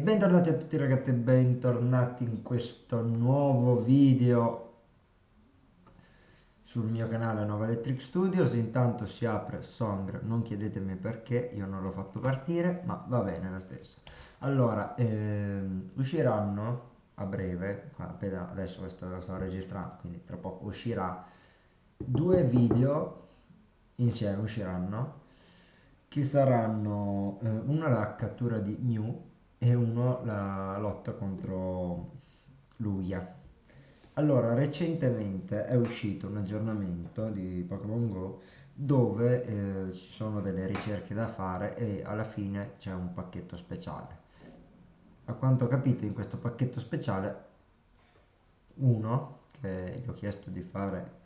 Bentornati a tutti ragazzi e bentornati in questo nuovo video sul mio canale Nova Electric Studios. Intanto si apre Song, non chiedetemi perché, io non l'ho fatto partire, ma va bene lo stesso. Allora, ehm, usciranno a breve, appena adesso questo lo sto registrando, quindi tra poco uscirà due video insieme usciranno che saranno eh, una la cattura di Mew e uno la lotta contro Lugia. Allora, recentemente è uscito un aggiornamento di Pokémon Go dove eh, ci sono delle ricerche da fare e alla fine c'è un pacchetto speciale. A quanto ho capito in questo pacchetto speciale uno che gli ho chiesto di fare,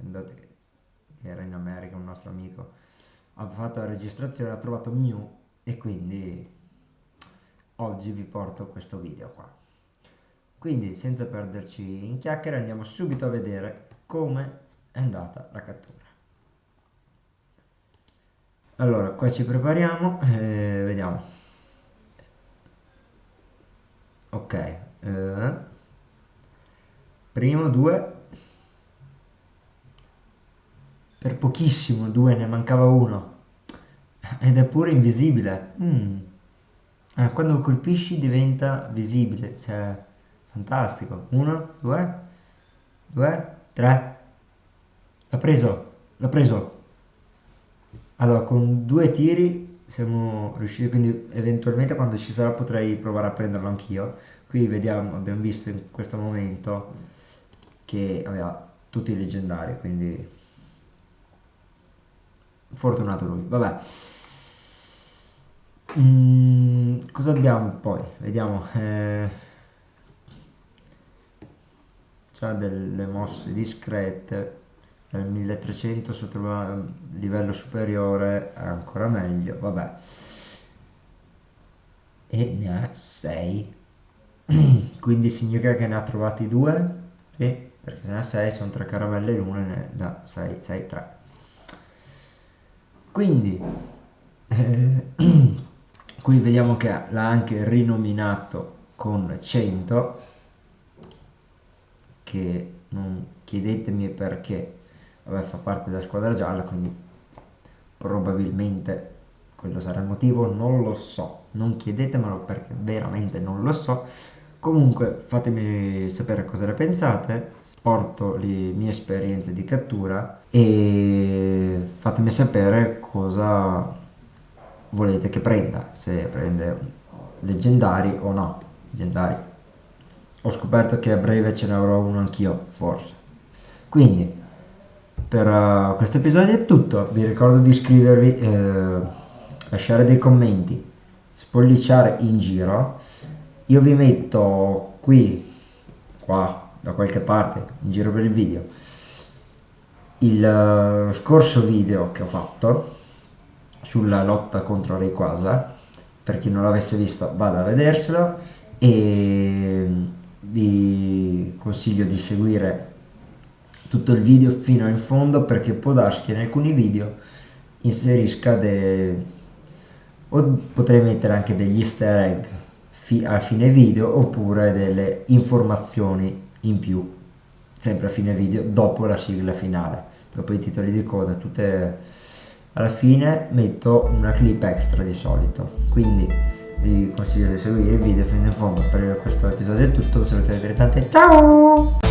che era in America un nostro amico, ha fatto la registrazione, ha trovato Mew e quindi oggi vi porto questo video qua. Quindi senza perderci in chiacchiere andiamo subito a vedere come è andata la cattura. Allora qua ci prepariamo e vediamo. Ok, eh, primo due, per pochissimo due, ne mancava uno ed è pure invisibile. Mm. Eh, quando colpisci diventa visibile, cioè fantastico. Uno, due, due, tre. L'ha preso, l'ha preso. Allora, con due tiri siamo riusciti, quindi eventualmente quando ci sarà potrei provare a prenderlo anch'io. Qui vediamo, abbiamo visto in questo momento che aveva tutti i leggendari, quindi fortunato lui. Vabbè. Mm, cosa abbiamo poi? Vediamo. Eh, c'ha delle mosse discrete. Nel 1300 se trova livello superiore è ancora meglio. Vabbè. E ne ha 6. Quindi significa che ne ha trovati due? Sì, perché se ne ha 6 sono 3 caramelle l'una ne da 6, 6, 3. Quindi... Eh, qui vediamo che l'ha anche rinominato con 100 che non chiedetemi perché. Vabbè fa parte della squadra gialla quindi probabilmente quello sarà il motivo non lo so. Non chiedetemelo perché veramente non lo so. Comunque fatemi sapere cosa ne pensate porto le mie esperienze di cattura e fatemi sapere cosa volete che prenda, se prende leggendari o no, leggendari. Ho scoperto che a breve ce ne avrò uno anch'io, forse. Quindi, per uh, questo episodio è tutto, vi ricordo di iscrivervi, eh, lasciare dei commenti, spolliciare in giro. Io vi metto qui, qua, da qualche parte, in giro per il video, il uh, scorso video che ho fatto sulla lotta contro Rayquaza per chi non l'avesse visto vada a vederselo. E vi consiglio di seguire tutto il video fino in fondo perché può darsi che in alcuni video inserisca dei o potrei mettere anche degli easter egg fi a fine video oppure delle informazioni in più sempre a fine video dopo la sigla finale. Dopo i titoli di coda tutte alla fine metto una clip extra di solito. Quindi vi consiglio di seguire il video fino in fondo per questo episodio. È tutto un saluto divertente ciao